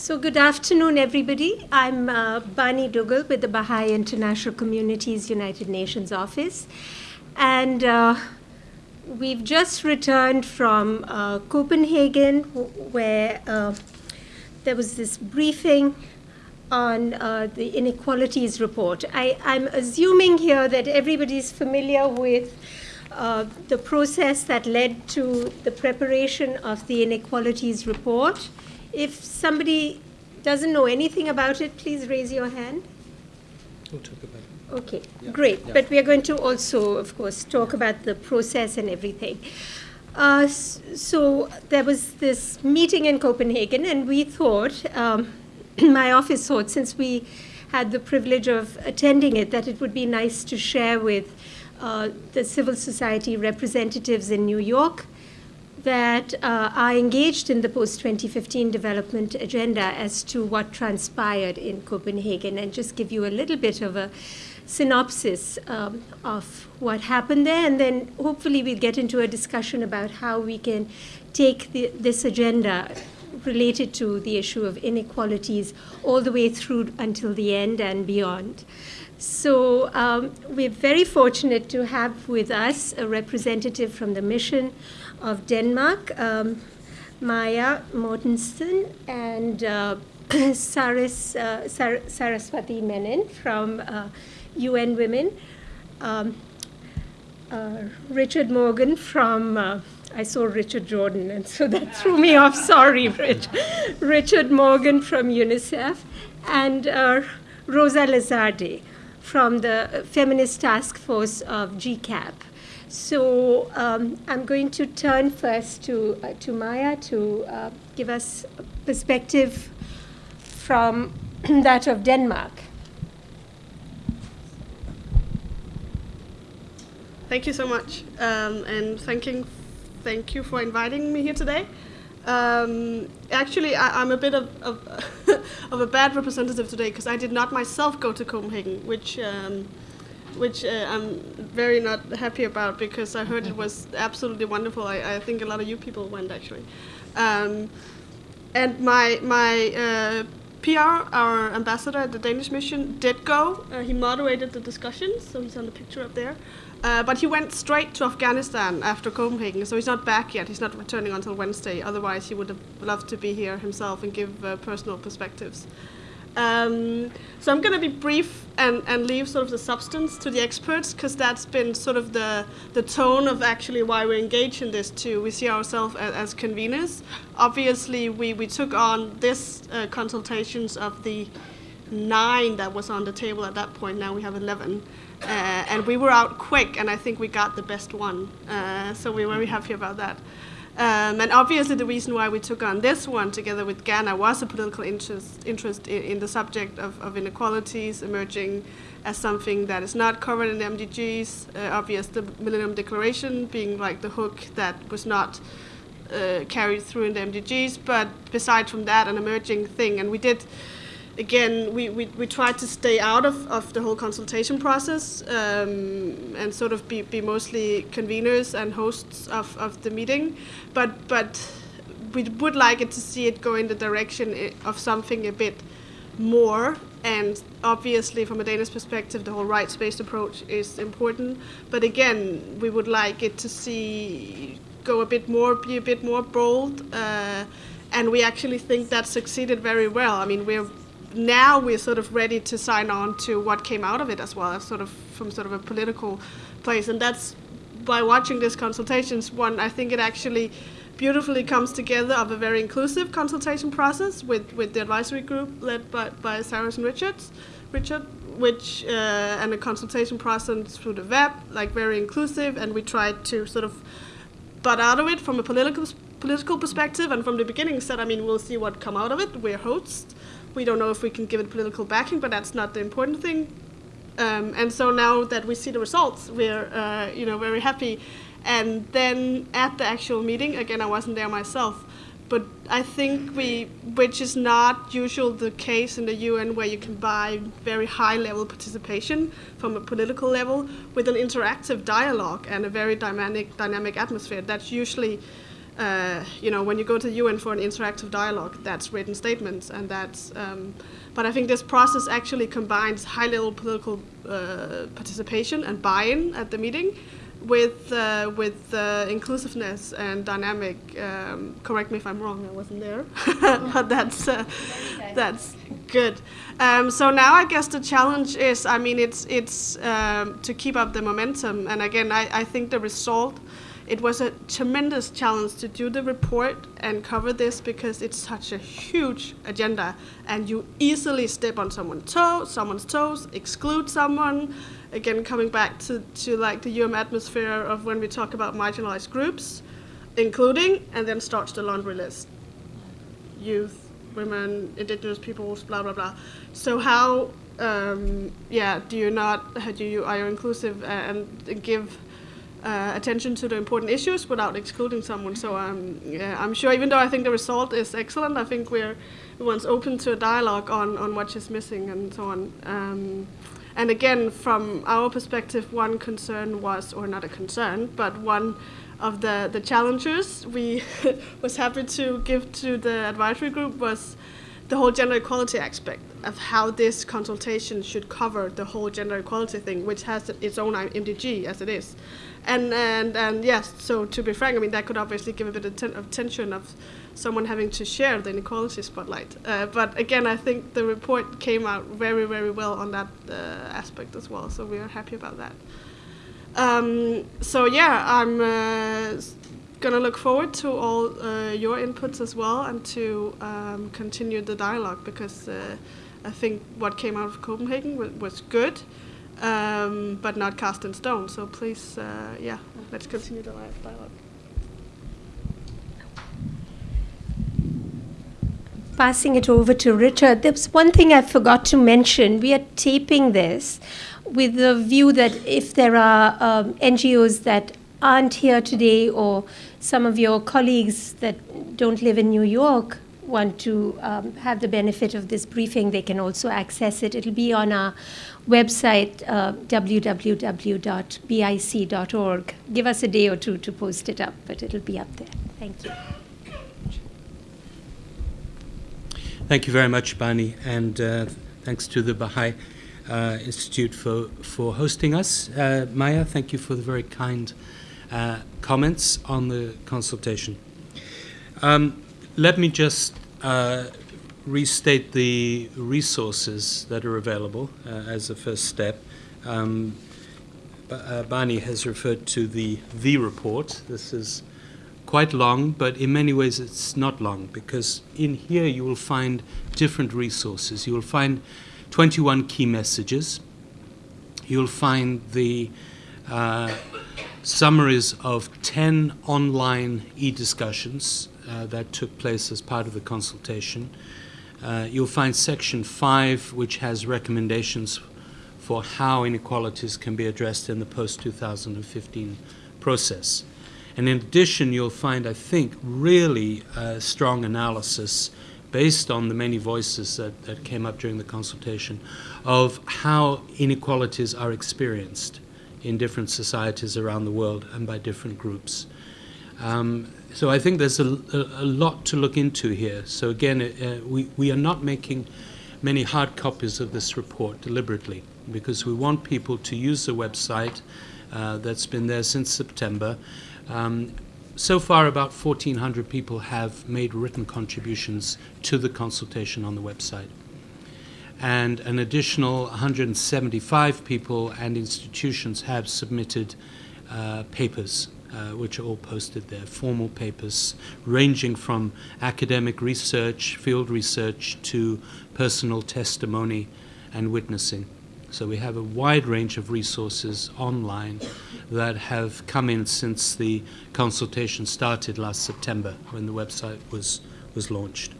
So, good afternoon, everybody. I'm uh, Bani Dugal with the Baha'i International Communities United Nations Office. And uh, we've just returned from uh, Copenhagen, where uh, there was this briefing on uh, the inequalities report. I, am assuming here that everybody's familiar with uh, the process that led to the preparation of the inequalities report. If somebody doesn't know anything about it, please raise your hand. We'll talk about it. Okay, yeah. great. Yeah. But we are going to also, of course, talk about the process and everything. Uh, so there was this meeting in Copenhagen, and we thought, um, my office thought, since we had the privilege of attending it, that it would be nice to share with uh, the civil society representatives in New York that uh, are engaged in the post 2015 development agenda as to what transpired in Copenhagen and just give you a little bit of a synopsis um, of what happened there. And then hopefully we'll get into a discussion about how we can take the, this agenda related to the issue of inequalities all the way through until the end and beyond. So um, we're very fortunate to have with us a representative from the mission of Denmark, um, Maya Mortensen, and uh, Saris, uh, Sar- Saraswati Menon from uh, UN Women, um, uh, Richard Morgan from, uh, I saw Richard Jordan, and so that threw me off. Sorry, Rich. Richard Morgan from UNICEF, and uh, Rosa Lizardi from the Feminist Task Force of GCAP. So um, I'm going to turn first to, uh, to Maya to uh, give us a perspective from that of Denmark. Thank you so much, um, and thanking, thank you for inviting me here today. Um, actually, I, am a bit of, of, of, a bad representative today because I did not myself go to Copenhagen, which um, which uh, I'm very not happy about because I heard it was absolutely wonderful. I, I think a lot of you people went actually. Um, and my my uh, PR, our ambassador at the Danish mission, did go. Uh, he moderated the discussions, so he's on the picture up there. Uh, but he went straight to Afghanistan after Copenhagen, so he's not back yet. He's not returning until Wednesday. Otherwise, he would have loved to be here himself and give uh, personal perspectives. Um, so I'm going to be brief and, and leave sort of the substance to the experts because that's been sort of the, the tone of actually why we're engaged in this too. We see ourselves as, as conveners. Obviously, we, we took on this uh, consultations of the nine that was on the table at that point. Now we have 11. Uh, and we were out quick, and I think we got the best one. Uh, so we're very happy about that. Um, and obviously, the reason why we took on this one together with Ghana was a political interest, interest in, in the subject of, of, inequalities emerging as something that is not covered in the MDGs. Uh, obvious, the Millennium Declaration being like the hook that was not uh, carried through in the MDGs, but beside from that, an emerging thing. And we did again, we, we, we tried to stay out of, of the whole consultation process um, and sort of be, be mostly conveners and hosts of, of the meeting. But, but we would like it to see it go in the direction of something a bit more. And obviously, from a Danish perspective, the whole rights based approach is important. But again, we would like it to see go a bit more, be a bit more bold. Uh, and we actually think that succeeded very well. I mean, we're now we're sort of ready to sign on to what came out of it as well, as sort of from sort of a political place. And that's by watching this consultations one, I think it actually beautifully comes together of a very inclusive consultation process with, with the advisory group led by, by Saras and Richards, Richard, which uh, and a consultation process through the web, like very inclusive, and we tried to sort of butt out of it from a political political perspective, and from the beginning said, I mean, we'll see what come out of it. We're hosts, we don't know if we can give it political backing, but that's not the important thing. Um, and so now that we see the results, we're uh, you know very happy. And then at the actual meeting, again, I wasn't there myself, but I think we, which is not usual the case in the UN, where you can buy very high level participation from a political level with an interactive dialogue and a very dynamic dynamic atmosphere. That's usually uh, you know, when you go to the UN for an interactive dialogue, that's written statements, and that's. Um, but I think this process actually combines high-level political uh, participation and buy-in at the meeting with uh, with uh, inclusiveness and dynamic. Um, correct me if I'm wrong. I wasn't there, but that's uh, that's good. Um, so now I guess the challenge is, I mean, it's it's um, to keep up the momentum. And again, I, I think the result. It was a tremendous challenge to do the report and cover this because it's such a huge agenda, and you easily step on someone's toe, someone's toes, exclude someone, again coming back to, to like the UM atmosphere of when we talk about marginalized groups, including, and then starts the laundry list. Youth, women, indigenous peoples, blah blah blah. So how, um, yeah, do you not, how do you are you inclusive and give uh, attention to the important issues without excluding someone? So um, yeah, I'm sure, even though I think the result is excellent, I think we're once open to a dialogue on on what is missing and so on. Um, and again, from our perspective, one concern was, or not a concern, but one of the, the challenges we was happy to give to the advisory group was the whole gender equality aspect of how this consultation should cover the whole gender equality thing, which has its own MDG as it is. And, and, and yes, so to be frank, I mean, that could obviously give a bit of, ten- of tension of someone having to share the inequality spotlight. Uh, but again, I think the report came out very, very well on that uh, aspect as well. So we are happy about that. Um, so yeah, I'm uh, gonna look forward to all uh, your inputs as well, and to um, continue the dialogue because uh, I think what came out of Copenhagen was good. Um, but not cast in stone. So please, uh, yeah, let's continue the live dialogue. passing it over to Richard, there's one thing I forgot to mention. We are taping this with the view that if there are um, NGOs that aren't here today or some of your colleagues that don't live in New York want to um, have the benefit of this briefing, they can also access it. It'll be on our website, uh, www.bic.org. Give us a day or two to post it up, but it'll be up there. Thank you. Thank you very much, Bani, and uh, thanks to the Baha'i uh, Institute for, for hosting us. Uh, Maya, thank you for the very kind uh, comments on the consultation. Um, let me just uh, restate the resources that are available uh, as a first step. Um, Bani has referred to the V report. This is quite long, but in many ways it's not long because in here you will find different resources. You will find 21 key messages. You'll find the uh, summaries of 10 online e discussions uh, that took place as part of the consultation. Uh, you'll find section 5, which has recommendations for how inequalities can be addressed in the post 2015 process. And in addition, you'll find, I think, really uh, strong analysis based on the many voices that, that came up during the consultation of how inequalities are experienced in different societies around the world and by different groups. Um, so I think there's a, a, a, lot to look into here. So again, uh, we, we are not making many hard copies of this report deliberately because we want people to use the website uh, that's been there since September um, so far, about 1,400 people have made written contributions to the consultation on the website. And an additional 175 people and institutions have submitted uh, papers, uh, which are all posted there, formal papers ranging from academic research, field research, to personal testimony and witnessing. So we have a wide range of resources online that have come in since the consultation started last September when the website was, was launched.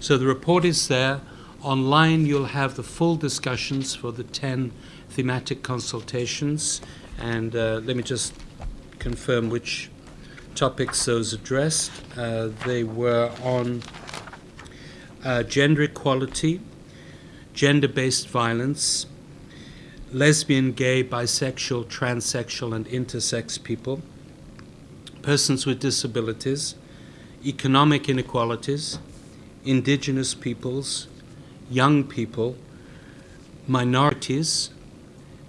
So the report is there. Online, you'll have the full discussions for the 10 thematic consultations. And uh, let me just confirm which topics those addressed. Uh, they were on uh, gender equality, gender based violence, lesbian, gay, bisexual, transsexual, and intersex people, persons with disabilities, economic inequalities, indigenous peoples, young people, minorities,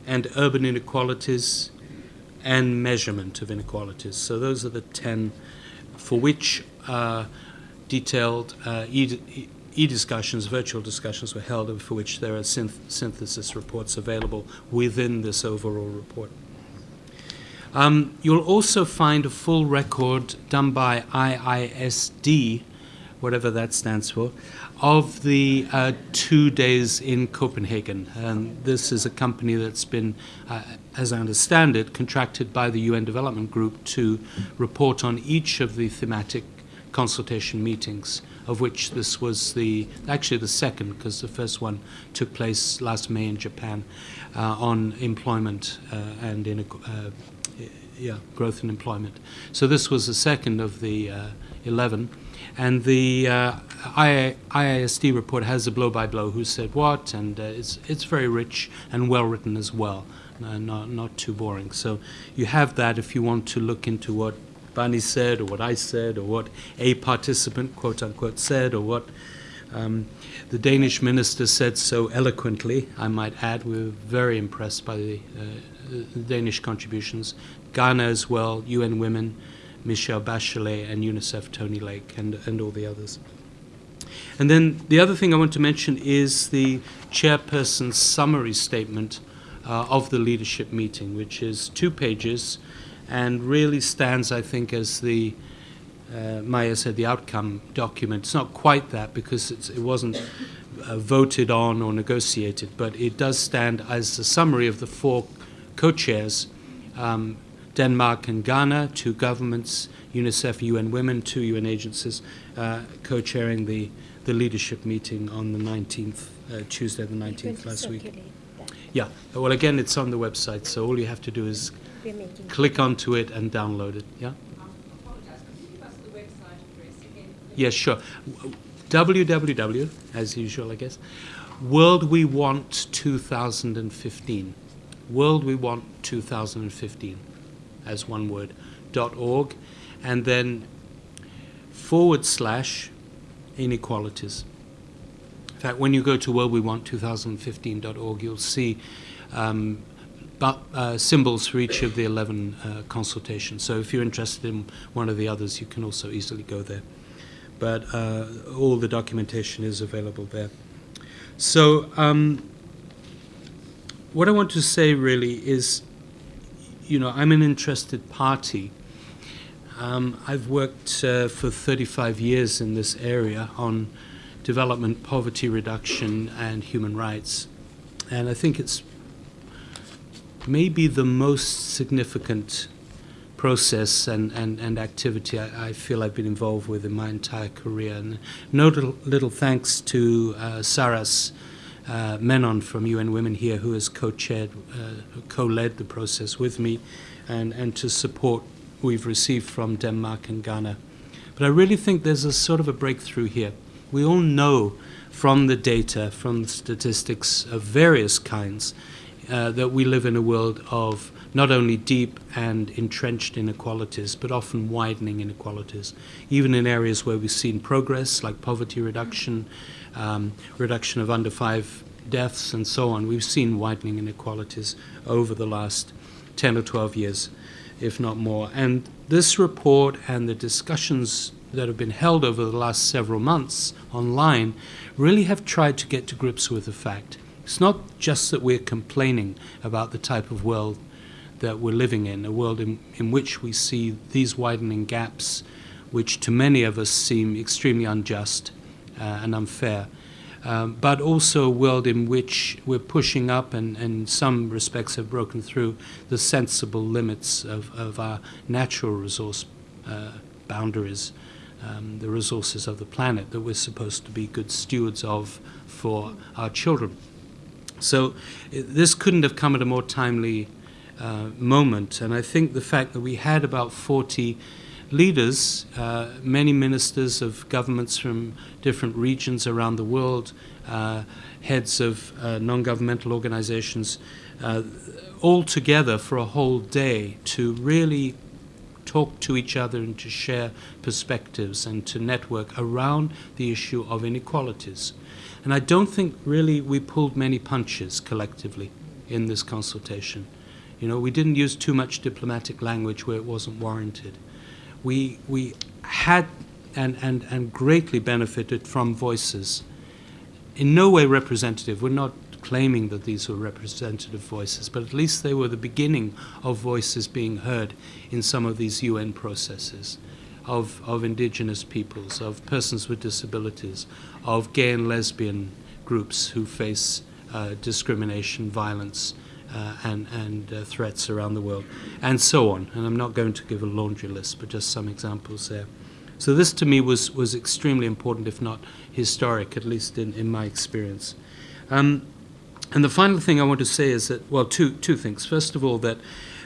and urban inequalities and measurement of inequalities. So those are the 10 for which uh, detailed uh, e, e virtual discussions were held, and for which there are synth synthesis reports available within this overall report. Um, you'll also find a full record done by IISD, whatever that stands for, of the uh, two days in Copenhagen. And this is a company that's been, uh, as I understand it, contracted by the UN Development Group to report on each of the thematic consultation meetings, of which this was the actually the second, because the first one took place last May in Japan uh, on employment uh, and in, uh, yeah, growth and employment. So this was the second of the uh, 11. And the uh, IISD report has a blow-by-blow who said what, and uh, it's, it's very rich and well-written as well, uh, not, not too boring. So you have that if you want to look into what Bani said, or what I said, or what a participant, quote-unquote, said, or what um, the Danish minister said so eloquently, I might add. We were very impressed by the, uh, the Danish contributions. Ghana as well, UN Women, Michelle Bachelet, and UNICEF Tony Lake, and, and all the others. And then the other thing I want to mention is the chairperson's summary statement uh, of the leadership meeting, which is two pages and really stands, I think, as the uh, Maya said, the outcome document. It's not quite that because it wasn't uh, voted on or negotiated, but it does stand as a summary of the four co-chairs um, Denmark and Ghana, two governments, UNICEF, UN Women, two UN agencies, uh, co-chairing the, the leadership meeting on the 19th, uh, Tuesday the 19th last week. That. Yeah, well again it's on the website, so all you have to do is click onto it and download it, yeah? Yes, sure. www, as usual, I guess, World We Want 2015. World We Want 2015 as one word, dot .org, and then forward slash inequalities. In fact, when you go to worldwewant2015.org, you'll see um, but, uh, symbols for each of the 11 uh, consultations. So if you're interested in one of the others, you can also easily go there. But uh, all the documentation is available there. So um, what I want to say really is you know, I'm an interested party. Um, I've worked uh, for 35 years in this area on development, poverty reduction, and human rights. And I think it's maybe the most significant process and, and, and activity I, I, feel I've been involved with in my entire career. And no little, thanks to uh, Saras uh, Menon from UN Women here, who has co-chaired, uh, co-led the process with me, and, and to support we've received from Denmark and Ghana. But I really think there's a sort of a breakthrough here. We all know from the data, from the statistics of various kinds, uh, that we live in a world of not only deep and entrenched inequalities, but often widening inequalities, even in areas where we've seen progress, like poverty reduction, um, reduction of under five deaths, and so on. We've seen widening inequalities over the last 10 or 12 years, if not more. And this report and the discussions that have been held over the last several months online really have tried to get to grips with the fact. It's not just that we're complaining about the type of world that we're living in, a world in, in which we see these widening gaps, which to many of us seem extremely unjust and unfair. Um, but also a world in which we're pushing up and, and, in some respects have broken through the sensible limits of, of our natural resource uh, boundaries, um, the resources of the planet that we're supposed to be good stewards of for our children. So this couldn't have come at a more timely uh, moment, and I think the fact that we had about 40 leaders, uh, many ministers of governments from different regions around the world, uh, heads of uh, non-governmental organizations, uh, all together for a whole day to really talk to each other and to share perspectives and to network around the issue of inequalities. And I don't think really we pulled many punches collectively in this consultation. You know, we didn't use too much diplomatic language where it wasn't warranted. We, we had and, and, and greatly benefited from voices. In no way representative. We're not claiming that these were representative voices, but at least they were the beginning of voices being heard in some of these UN processes of, of indigenous peoples, of persons with disabilities, of gay and lesbian groups who face uh, discrimination, violence, uh, and, and uh, threats around the world, and so on. And I'm not going to give a laundry list, but just some examples there. So this to me was, was extremely important, if not historic, at least in, in my experience. Um, and the final thing I want to say is that, well, two, two things. First of all, that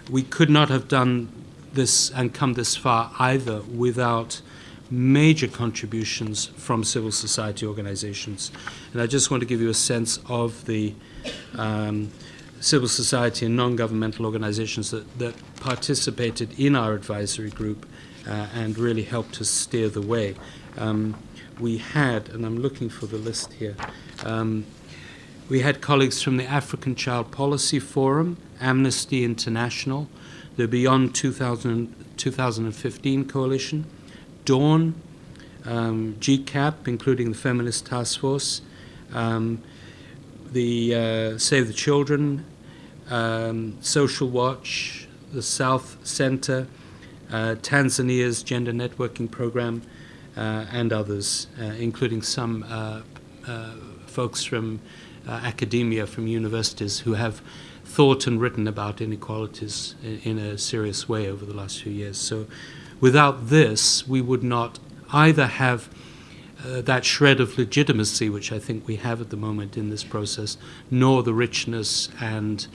we could not have done this and come this far either without major contributions from civil society organizations. And I just want to give you a sense of the um, civil society and non-governmental organizations that, that participated in our advisory group uh, and really helped us steer the way. Um, we had, and I'm looking for the list here, um, we had colleagues from the African Child Policy Forum, Amnesty International, the Beyond 2000, 2015 Coalition, Dawn, um, GCAP, including the Feminist Task Force, um, the uh, Save the Children, um, Social Watch, the South Center, uh, Tanzania's Gender Networking Program, uh, and others, uh, including some uh, folks from academia, from universities, who have thought and written about inequalities in, in a serious way over the last few years. So without this, we would not either have uh, that shred of legitimacy which I think we have at the moment in this process, nor the richness and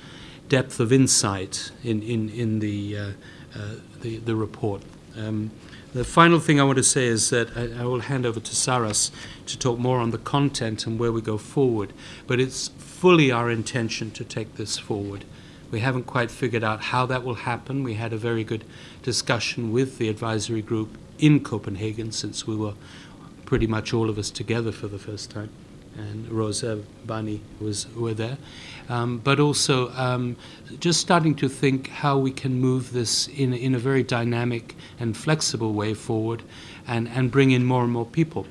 depth of insight in, in, in the, uh, uh, the, the, report. Um, the final thing I want to say is that I, I, will hand over to Saras to talk more on the content and where we go forward, but it's fully our intention to take this forward. We haven't quite figured out how that will happen. We had a very good discussion with the advisory group in Copenhagen since we were pretty much all of us together for the first time and Rosa Bani was were there, um, but also um, just starting to think how we can move this in in a very dynamic and flexible way forward, and and bring in more and more people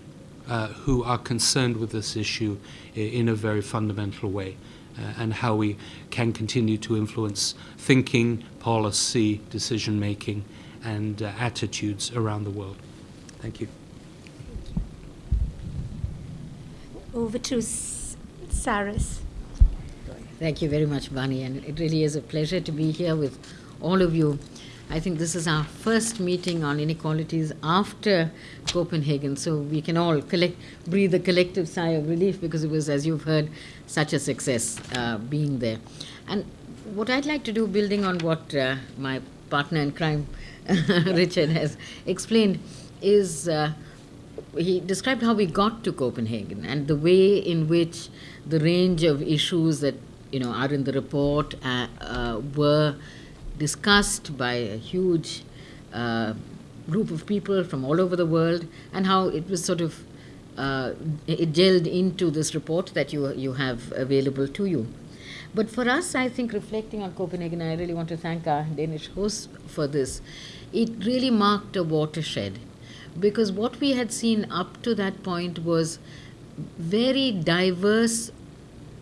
uh, who are concerned with this issue in a very fundamental way. Uh, and how we can continue to influence thinking, policy, decision making, and uh, attitudes around the world. Thank you. Over to Saras. Thank you very much, Bani, and it really is a pleasure to be here with all of you. I think this is our first meeting on inequalities after Copenhagen, so we can all collect, breathe a collective sigh of relief because it was, as you've heard, such a success uh, being there. And what I'd like to do, building on what uh, my partner in crime, Richard, has explained, is uh, he described how we got to Copenhagen and the way in which the range of issues that you know are in the report uh, uh, were discussed by a huge uh, group of people from all over the world, and how it was sort of uh, it gelled into this report that you you have available to you. But for us, I think reflecting on Copenhagen, I really want to thank our Danish hosts for this. It really marked a watershed because what we had seen up to that point was very diverse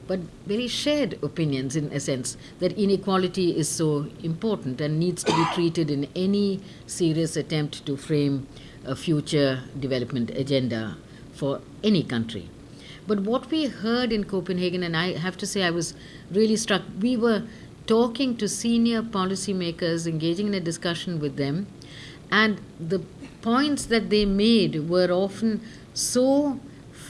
but very shared opinions in a sense that inequality is so important and needs to be treated in any serious attempt to frame a future development agenda for any country. But what we heard in Copenhagen, and I have to say I was really struck, we were talking to senior policymakers, engaging in a discussion with them, and the points that they made were often so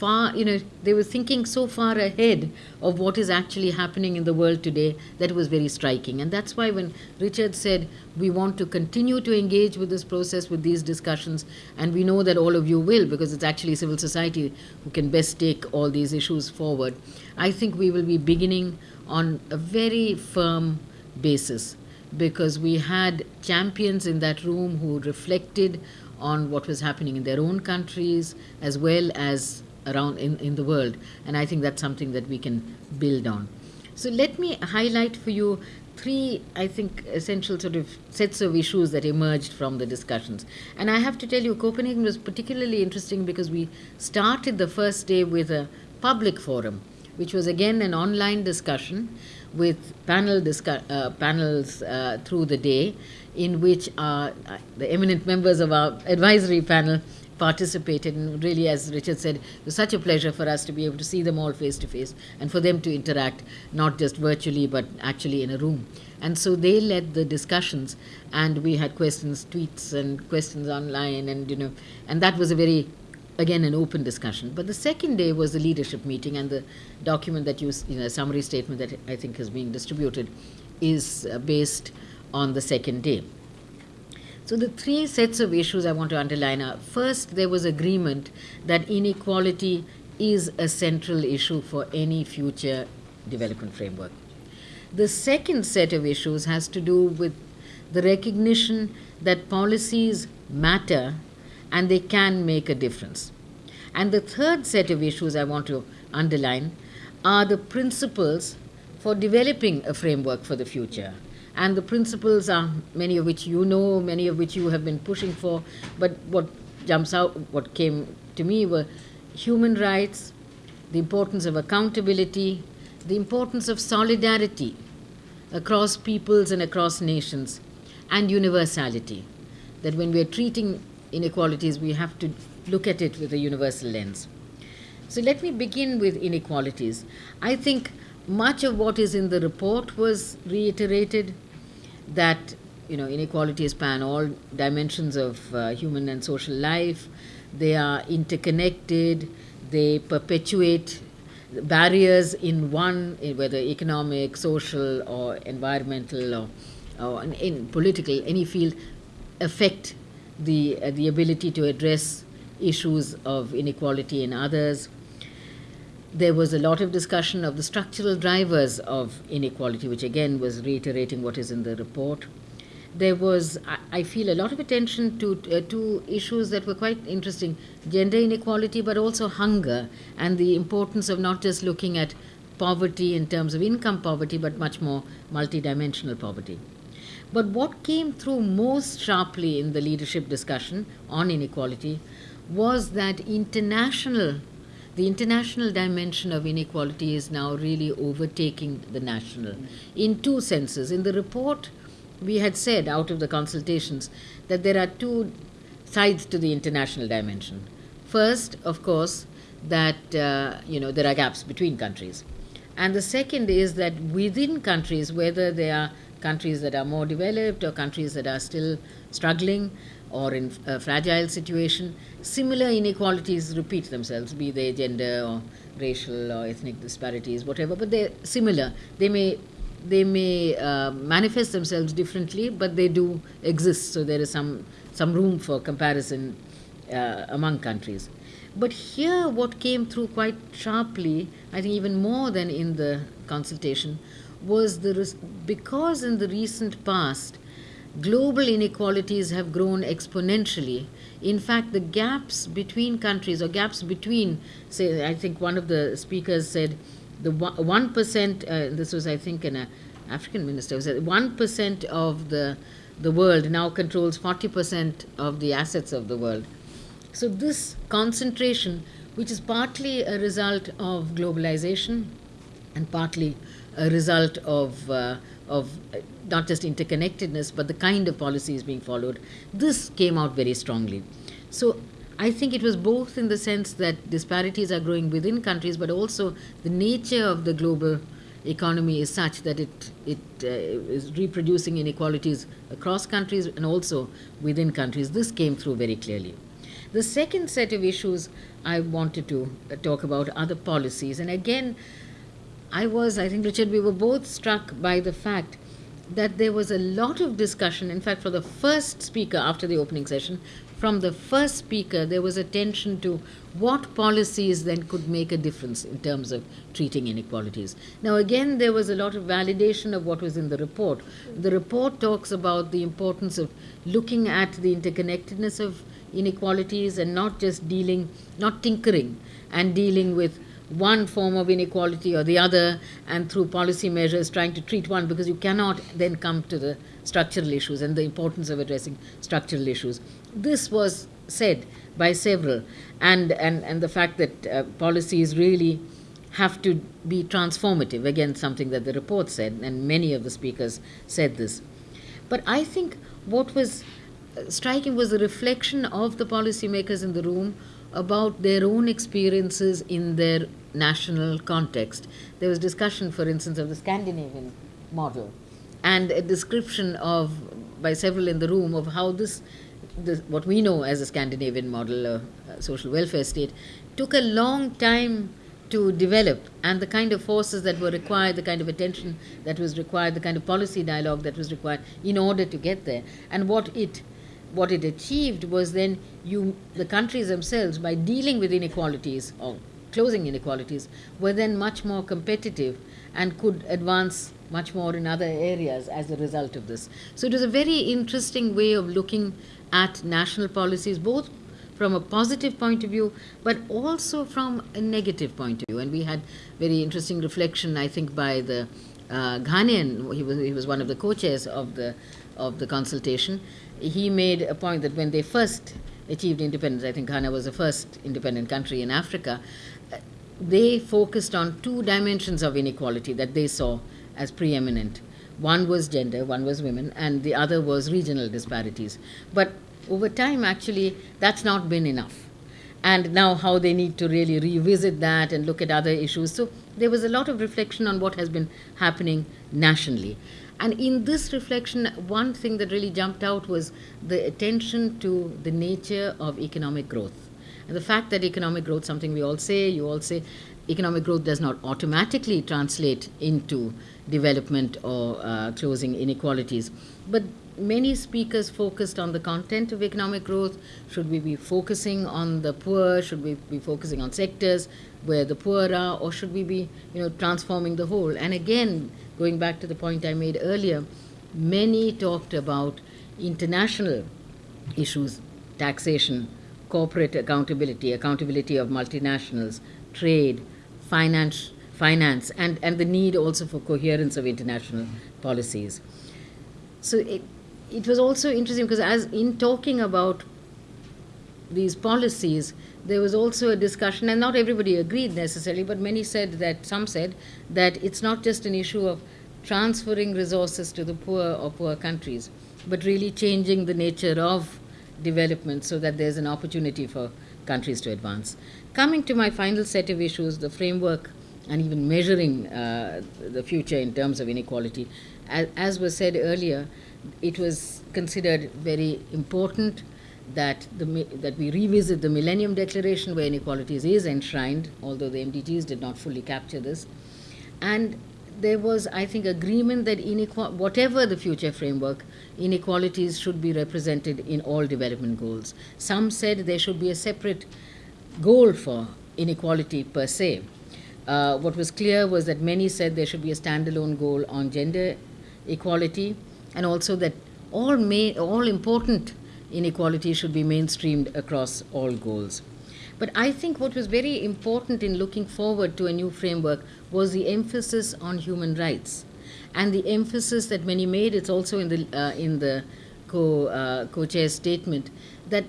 far, you know, they were thinking so far ahead of what is actually happening in the world today that was very striking. And that's why when Richard said we want to continue to engage with this process, with these discussions, and we know that all of you will because it's actually civil society who can best take all these issues forward, I think we will be beginning on a very firm basis because we had champions in that room who reflected on what was happening in their own countries as well as around in, in the world. And I think that's something that we can build on. So let me highlight for you three, I think, essential sort of sets of issues that emerged from the discussions. And I have to tell you, Copenhagen was particularly interesting because we started the first day with a public forum, which was again an online discussion with panel discu- uh, panels uh, through the day, in which uh, the eminent members of our advisory panel participated. And really, as Richard said, it was such a pleasure for us to be able to see them all face to face and for them to interact, not just virtually, but actually in a room. And so they led the discussions, and we had questions, tweets, and questions online, and you know, and that was a very again an open discussion. But the second day was the leadership meeting, and the document that you, you know, summary statement that I think is being distributed, is uh, based on the second day. So the three sets of issues I want to underline are first, there was agreement that inequality is a central issue for any future development framework. The second set of issues has to do with the recognition that policies matter and they can make a difference. And the third set of issues I want to underline are the principles for developing a framework for the future. And the principles are many of which you know, many of which you have been pushing for. But what jumps out, what came to me were human rights, the importance of accountability, the importance of solidarity across peoples and across nations, and universality. That when we are treating inequalities, we have to look at it with a universal lens. So let me begin with inequalities. I think much of what is in the report was reiterated that you know inequalities span all dimensions of uh, human and social life. They are interconnected. They perpetuate barriers in one whether economic social or environmental or, or in political any field affect the uh, the ability to address issues of inequality in others there was a lot of discussion of the structural drivers of inequality, which again was reiterating what is in the report. There was, I feel, a lot of attention to uh, two issues that were quite interesting gender inequality, but also hunger, and the importance of not just looking at poverty in terms of income poverty, but much more multidimensional poverty. But what came through most sharply in the leadership discussion on inequality was that international the international dimension of inequality is now really overtaking the national in two senses. In the report, we had said out of the consultations that there are two sides to the international dimension. First, of course, that uh, you know there are gaps between countries, and the second is that within countries, whether they are countries that are more developed or countries that are still struggling, or in a fragile situation, similar inequalities repeat themselves, be they gender or racial or ethnic disparities, whatever, but they're similar. They may they may uh, manifest themselves differently, but they do exist. So there is some some room for comparison uh, among countries. But here, what came through quite sharply, I think even more than in the consultation, was the because in the recent past global inequalities have grown exponentially. In fact, the gaps between countries or gaps between, say, I think one of the speakers said the 1%, uh, this was, I think, an African minister, said 1% of the, the world now controls 40% of the assets of the world. So, this concentration, which is partly a result of globalization and partly a result of uh, of not just interconnectedness, but the kind of policies being followed. This came out very strongly. So I think it was both in the sense that disparities are growing within countries, but also the nature of the global economy is such that it, it uh, is reproducing inequalities across countries and also within countries. This came through very clearly. The second set of issues I wanted to uh, talk about are the policies. And again, I was, I think, Richard, we were both struck by the fact that there was a lot of discussion. In fact, for the first speaker after the opening session, from the first speaker, there was attention to what policies then could make a difference in terms of treating inequalities. Now, again, there was a lot of validation of what was in the report. The report talks about the importance of looking at the interconnectedness of inequalities and not just dealing, not tinkering and dealing with one form of inequality or the other and through policy measures trying to treat one because you cannot then come to the structural issues and the importance of addressing structural issues. This was said by several, and, and, and the fact that uh, policies really have to be transformative, again, something that the report said, and many of the speakers said this. But I think what was uh, striking was the reflection of the policymakers in the room about their own experiences in their national context. There was discussion, for instance, of the Scandinavian model and a description of by several in the room of how this, this what we know as a Scandinavian model, a, a social welfare state, took a long time to develop and the kind of forces that were required, the kind of attention that was required, the kind of policy dialogue that was required in order to get there. And what it what it achieved was then you the countries themselves by dealing with inequalities or closing inequalities were then much more competitive and could advance much more in other areas as a result of this. So it was a very interesting way of looking at national policies, both from a positive point of view, but also from a negative point of view. And we had very interesting reflection, I think, by the uh, Ghanaian. He was he was one of the co-chairs of the of the consultation. He made a point that when they first achieved independence, I think Ghana was the first independent country in Africa. They focused on two dimensions of inequality that they saw as preeminent. One was gender, one was women, and the other was regional disparities. But over time, actually, that's not been enough. And now, how they need to really revisit that and look at other issues. So, there was a lot of reflection on what has been happening nationally. And in this reflection, one thing that really jumped out was the attention to the nature of economic growth. And the fact that economic growth, something we all say, you all say, economic growth does not automatically translate into development or uh, closing inequalities. But many speakers focused on the content of economic growth. Should we be focusing on the poor? Should we be focusing on sectors where the poor are? Or should we be you know, transforming the whole? And again, going back to the point I made earlier, many talked about international issues, taxation, corporate accountability, accountability of multinationals, trade, finance, finance and, and the need also for coherence of international policies. So it, it was also interesting because as in talking about these policies, there was also a discussion, and not everybody agreed necessarily, but many said that, some said, that it's not just an issue of transferring resources to the poor or poor countries, but really changing the nature of development so that there's an opportunity for countries to advance. Coming to my final set of issues, the framework and even measuring uh, the future in terms of inequality, as, as was said earlier, it was considered very important that, the, that we revisit the Millennium Declaration where inequalities is enshrined, although the MDGs did not fully capture this. And there was, I think, agreement that whatever the future framework, inequalities should be represented in all development goals. Some said there should be a separate goal for inequality per se. Uh, what was clear was that many said there should be a standalone goal on gender equality, and also that all, may, all important inequalities should be mainstreamed across all goals. But I think what was very important in looking forward to a new framework was the emphasis on human rights. And the emphasis that many made, it's also in the, uh, in the co, uh, co-chair's statement, that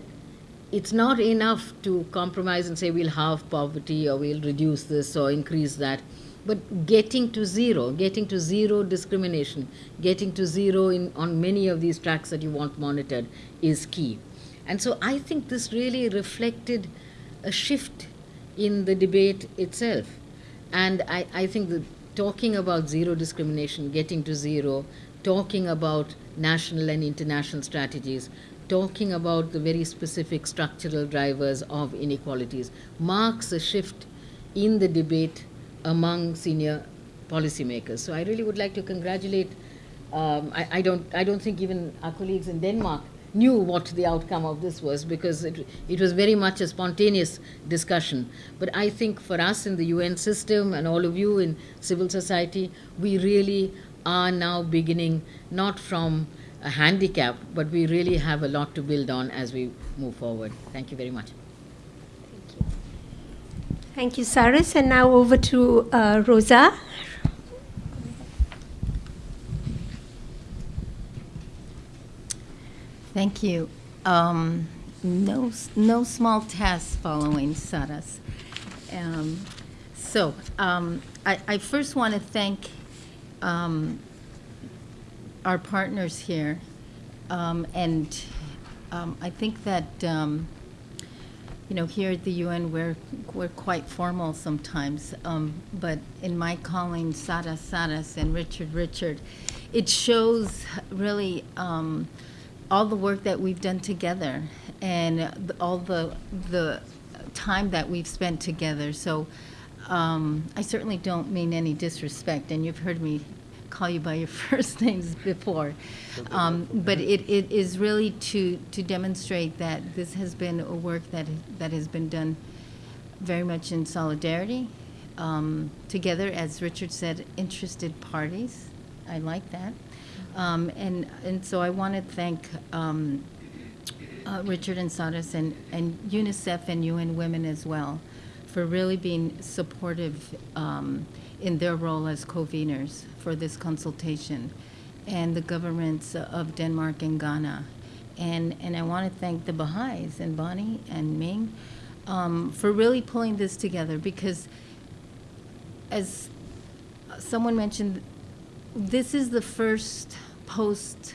it's not enough to compromise and say we'll halve poverty or we'll reduce this or increase that. But getting to zero, getting to zero discrimination, getting to zero in, on many of these tracks that you want monitored is key. And so I think this really reflected a shift in the debate itself. And I, I think talking about zero discrimination, getting to zero, talking about national and international strategies, talking about the very specific structural drivers of inequalities marks a shift in the debate among senior policymakers. So I really would like to congratulate. Um, I, I, don't. I don't think even our colleagues in Denmark knew what the outcome of this was because it, it was very much a spontaneous discussion. But I think for us in the UN system and all of you in civil society, we really are now beginning not from a handicap, but we really have a lot to build on as we move forward. Thank you very much. Thank you, Saras. And now over to uh, Rosa. Thank you. Um, no, no small task following Saras. Um, so um, I, I first want to thank um, our partners here, um, and um, I think that you know here at the UN we're we're quite formal sometimes, but in my calling Saras Saras and Richard Richard, it shows really. All the work that we've done together and all the the time that we've spent together. So um, I certainly don't mean any disrespect, and you've heard me call you by your first names before. Um, but it, it is really to to demonstrate that this has been a work that that has been done very much in solidarity, um, together, as Richard said, interested parties. I like that. Um, and, and so I want to thank um, uh, Richard and Saras and, and UNICEF and UN Women as well for really being supportive um, in their role as conveners for this consultation, and the governments of Denmark and Ghana. And, and I want to thank the Baha'is and Bonnie and Ming um, for really pulling this together because, as someone mentioned, this is the first post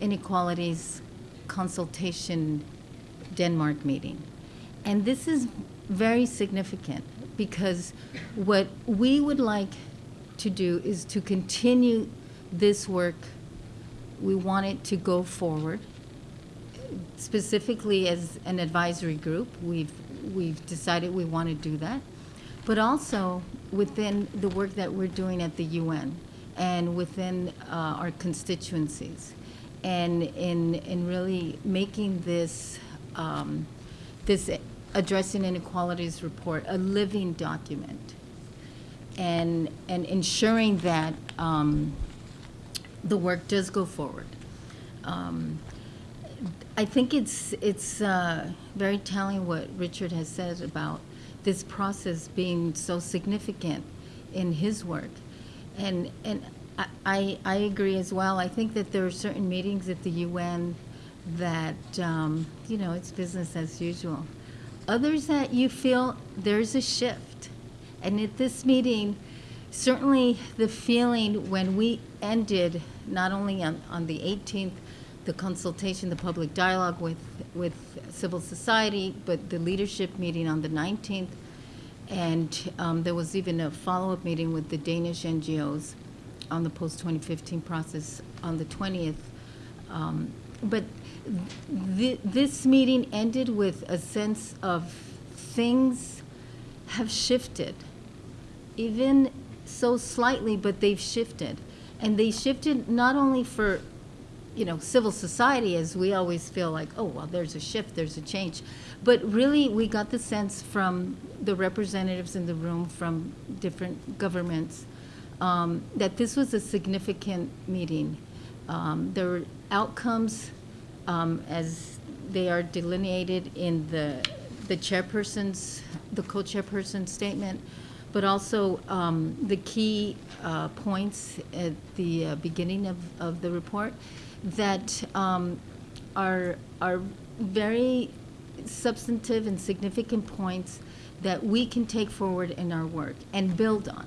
inequalities consultation Denmark meeting. And this is very significant because what we would like to do is to continue this work. We want it to go forward. Specifically as an advisory group, we've, we've decided we want to do that. But also within the work that we're doing at the UN and within uh, our constituencies, and in in really making this um, this addressing inequalities report a living document, and and ensuring that um, the work does go forward. Um, I think it's it's uh, very telling what Richard has said about this process being so significant in his work. And, and I- I, agree as well. I think that there are certain meetings at the UN that, um, you know, it's business as usual. Others that you feel there's a shift. And at this meeting, certainly the feeling when we ended, not only on, on the 18th, the consultation, the public dialogue with, with civil society, but the leadership meeting on the 19th. And um, there was even a follow-up meeting with the Danish NGOs on the post-2015 process on the 20th. Um, But th- this meeting ended with a sense of things have shifted even so slightly, but they've shifted. And they shifted not only for, you know, civil society, as we always feel like, oh, well, there's a shift, there's a change. But really, we got the sense from the representatives in the room from different governments um, that this was a significant meeting. Um, there were outcomes um, as they are delineated in the, the chairperson's, the co-chairperson's statement, but also um, the key uh, points at the uh, beginning of, of the report that um, are, are very substantive and significant points that we can take forward in our work and build on.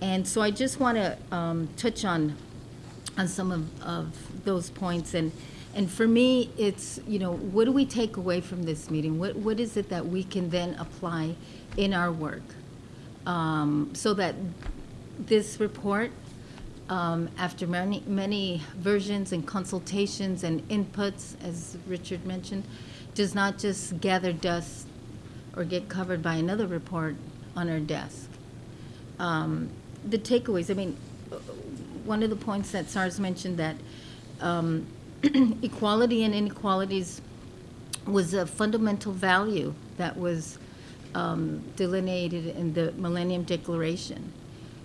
And so I just want to um, touch on on some of, of those points. And, and for me, it's, you know, what do we take away from this meeting? What, what is it that we can then apply in our work? Um, so that this report, um, after many, many versions and consultations and inputs, as Richard mentioned, does not just gather dust or get covered by another report on our desk. Um, the takeaways, I mean, one of the points that Saras mentioned that um, equality and inequalities was a fundamental value that was um, delineated in the Millennium Declaration.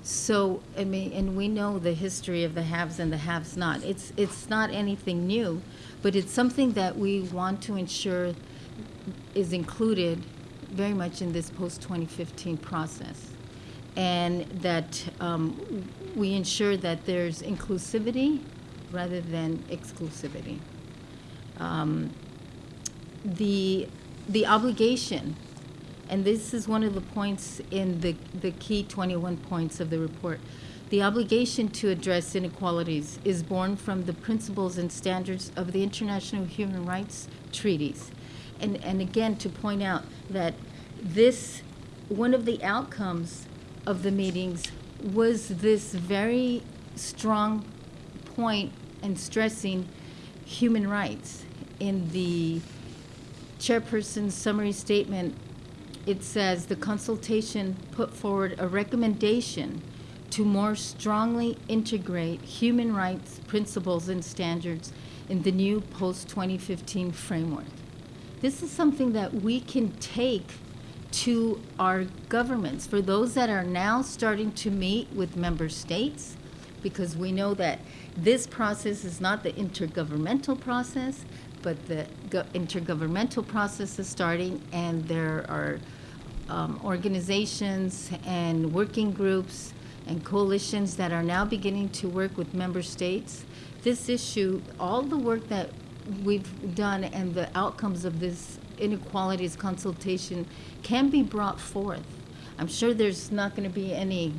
So, I mean, and we know the history of the haves and the haves not. It's, it's not anything new, but it's something that we want to ensure is included very much in this post-2015 process. And that um, we ensure that there's inclusivity rather than exclusivity. Um, the, the obligation, and this is one of the points in the, the key 21 points of the report, the obligation to address inequalities is born from the principles and standards of the international human rights treaties. And, and again, to point out that this, one of the outcomes of the meetings was this very strong point and stressing human rights. In the chairperson's summary statement, it says the consultation put forward a recommendation to more strongly integrate human rights principles and standards in the new post-2015 framework. This is something that we can take to our governments, for those that are now starting to meet with member states, because we know that this process is not the intergovernmental process, but the go- intergovernmental process is starting, and there are um, organizations and working groups and coalitions that are now beginning to work with member states. This issue, all the work that we've done and the outcomes of this inequalities consultation can be brought forth. I'm sure there's not going to be any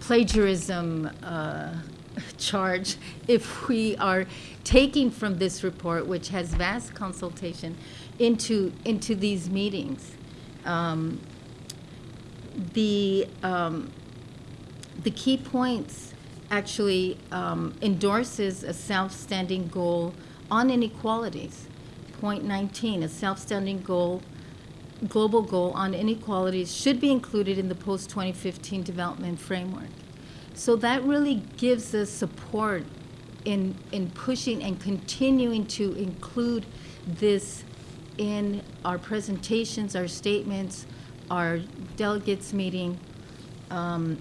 plagiarism uh, charge if we are taking from this report, which has vast consultation, into into these meetings. Um, the um, the key points actually um, endorses a self-standing goal on inequalities. Point 19, a self-standing goal, global goal on inequalities should be included in the post-2015 development framework. So that really gives us support in, in pushing and continuing to include this in our presentations, our statements, our delegates meeting. Um,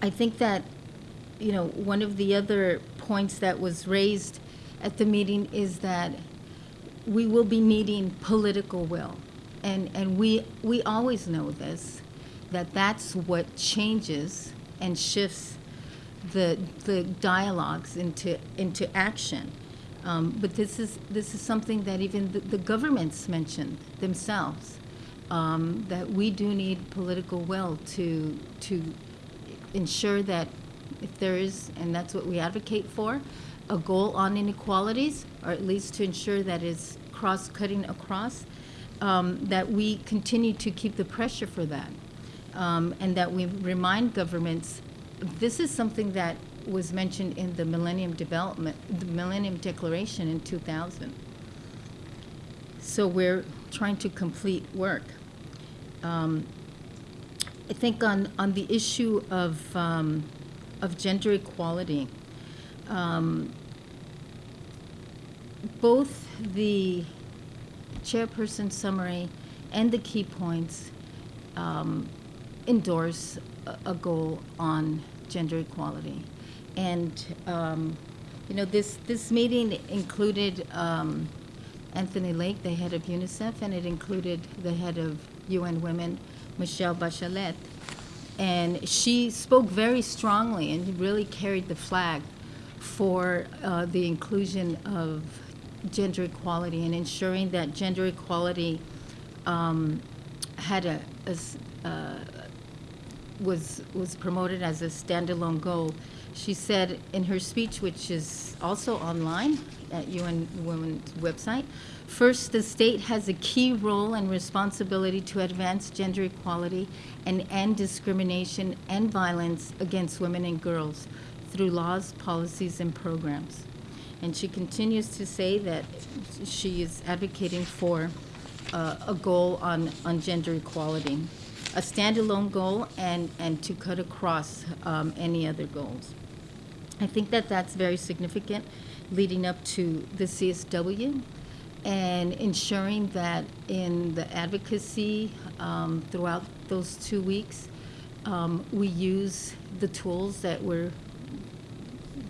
I think that, you know, one of the other points that was raised at the meeting is that we will be needing political will. And, and we, we always know this, that that's what changes and shifts the, the dialogues into, into action. Um, but this is, this is something that even the, the governments mentioned themselves, um, that we do need political will to, to ensure that if there is, and that's what we advocate for, a goal on inequalities, or at least to ensure that it's cross-cutting across, um, that we continue to keep the pressure for that. Um, and that we remind governments, this is something that was mentioned in the Millennium Development, the Millennium Declaration in 2000. So we're trying to complete work. Um, I think on, on the issue of, um, of gender equality, um, both the chairperson summary and the key points um, endorse a, goal on gender equality. And, um, you know, this, this meeting included um, Anthony Lake, the head of UNICEF, and it included the head of UN Women, Michelle Bachelet. And she spoke very strongly and really carried the flag for uh, the inclusion of gender equality and ensuring that gender equality um, had a, a uh, was was promoted as a standalone goal. She said in her speech, which is also online at UN Women's website, first, the state has a key role and responsibility to advance gender equality and end discrimination and violence against women and girls through laws, policies, and programs. And she continues to say that she is advocating for uh, a goal on, on gender equality, a standalone goal, and, and to cut across um, any other goals. I think that that's very significant leading up to the CSW and ensuring that in the advocacy um, throughout those two weeks, um, we use the tools that we're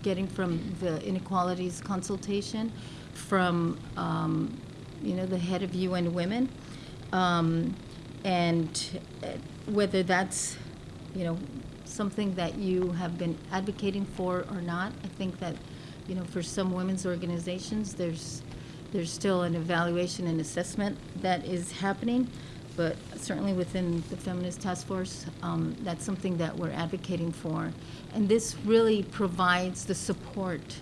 getting from the inequalities consultation, from um, you know the head of UN Women, um, and uh, whether that's you know something that you have been advocating for or not. I think that you know for some women's organizations, there's there's still an evaluation and assessment that is happening, but certainly within the Feminist Task Force, um, that's something that we're advocating for. And this really provides the support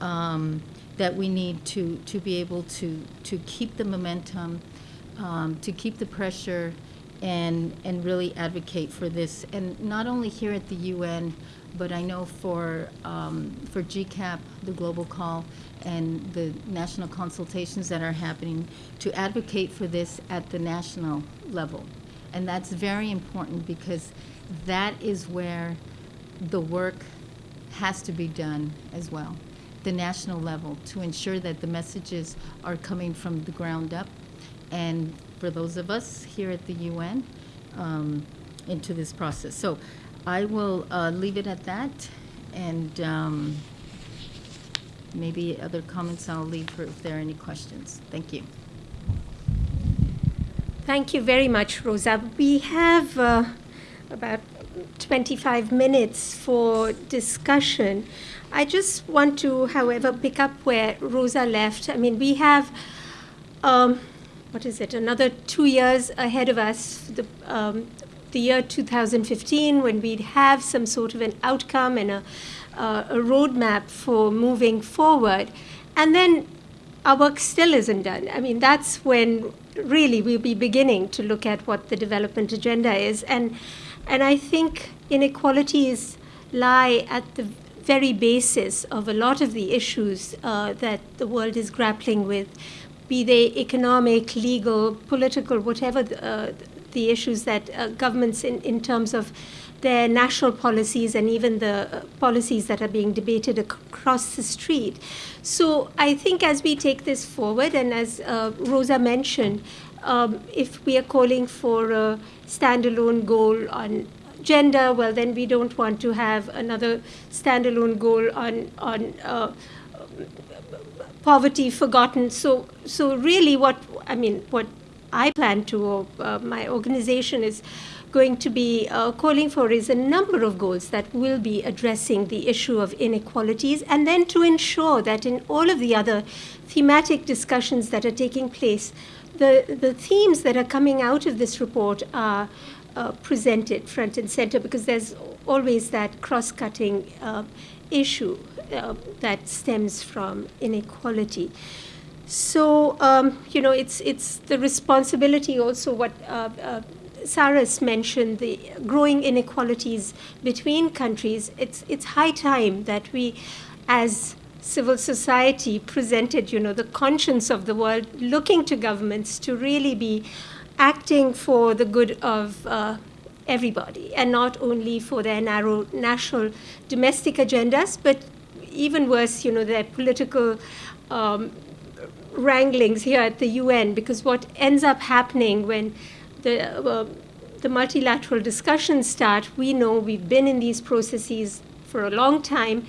um, that we need to, to be able to, to keep the momentum, um, to keep the pressure, and, and really advocate for this. And not only here at the UN, but I know for, um, for GCAP, the global call, and the national consultations that are happening, to advocate for this at the national level. And that's very important because that is where the work has to be done as well, the national level, to ensure that the messages are coming from the ground up. And for those of us here at the UN, um, into this process. So I will uh, leave it at that, and um, maybe other comments I'll leave for if there are any questions. Thank you. Thank you very much, Rosa. We have uh, about 25 minutes for discussion. I just want to, however, pick up where Rosa left. I mean, we have, um, what is it, another two years ahead of us, the, um, the year 2015, when we'd have some sort of an outcome and a, uh, a roadmap for moving forward. And then our work still isn't done. I mean, that's when really we'll be beginning to look at what the development agenda is. And, and I think inequalities lie at the very basis of a lot of the issues uh, that the world is grappling with, be they economic, legal, political, whatever the, uh, the issues that uh, governments, in, in terms of their national policies and even the uh, policies that are being debated ac- across the street. So I think as we take this forward, and as uh, Rosa mentioned, um, if we are calling for a standalone goal on gender, well, then we don't want to have another standalone goal on on uh, poverty forgotten. So so really, what I mean, what I plan to, or uh, my organization is going to be uh, calling for is a number of goals that will be addressing the issue of inequalities, and then to ensure that in all of the other thematic discussions that are taking place, the, the themes that are coming out of this report are uh, presented front and center because there's always that cross cutting uh, issue uh, that stems from inequality. So um, you know, it's it's the responsibility also what uh, uh, Saras mentioned the growing inequalities between countries. It's it's high time that we, as civil society, presented you know the conscience of the world, looking to governments to really be acting for the good of. Uh, everybody, and not only for their narrow national domestic agendas, but even worse, you know, their political um, wranglings here at the UN because what ends up happening when the the multilateral discussions start, we know we've been in these processes for a long time.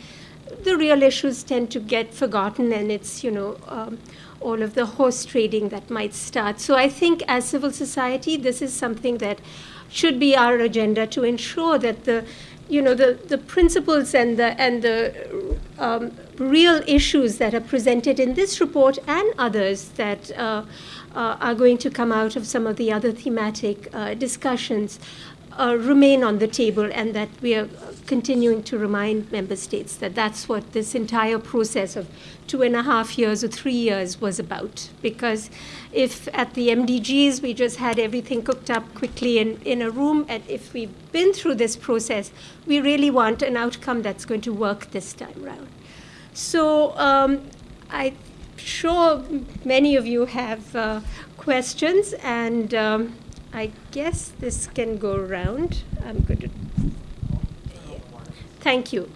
The real issues tend to get forgotten, and it's you know um, all of the horse trading that might start. So I think as civil society, this is something that should be our agenda to ensure that the you know the, the principles and the and the um, real issues that are presented in this report and others that uh, uh, are going to come out of some of the other thematic uh, discussions uh, remain on the table, and that we are continuing to remind member states that that's what this entire process of two and a half years or three years was about. Because if at the MDGs we just had everything cooked up quickly in, in a room, and if we've been through this process, we really want an outcome that's going to work this time round. So um, I'm sure many of you have uh, questions, and um, I guess this can go around. I'm going to. Thank you.